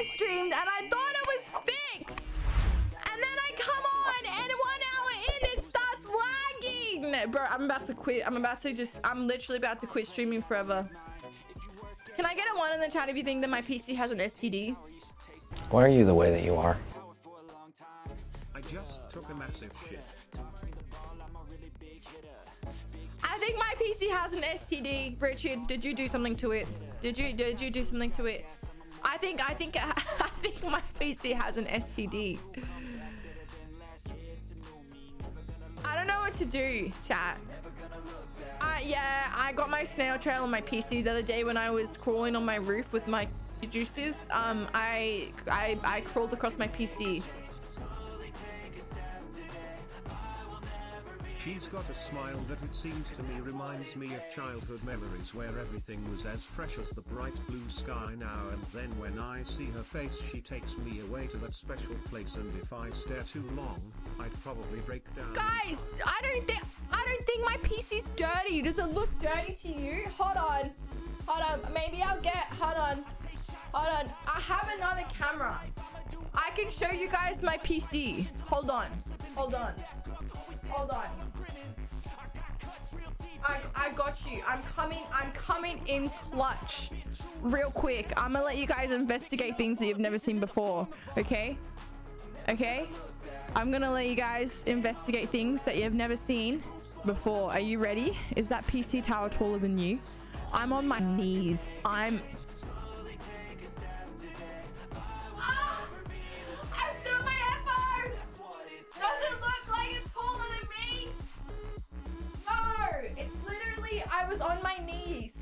I streamed and I thought it was fixed. And then I come on and one hour in it starts lagging. Bro, I'm about to quit. I'm about to just, I'm literally about to quit streaming forever. Can I get a one in the chat if you think that my PC has an STD? Why are you the way that you are? I just took a massive shit. I think my PC has an STD. Richard, did you do something to it? Did you did you do something to it? I think I think I think my PC has an STD. I don't know what to do, chat. Uh, yeah, I got my snail trail on my PC the other day when I was crawling on my roof with my juices. Um, I I I crawled across my PC. She's got a smile that it seems to me reminds me of childhood memories where everything was as fresh as the bright blue sky now and then when I see her face she takes me away to that special place and if I stare too long, I'd probably break down. Guys, I don't think I don't think my PC's dirty. Does it look dirty to you? Hold on. Hold on. Maybe I'll get hold on. Hold on. I have another camera. I can show you guys my PC. Hold on. Hold on. Hold on. I, I got you. I'm coming. I'm coming in clutch. Real quick. I'm gonna let you guys investigate things that you've never seen before. Okay? Okay? I'm gonna let you guys investigate things that you've never seen before. Are you ready? Is that PC tower taller than you? I'm on my knees. I'm I was on my knees.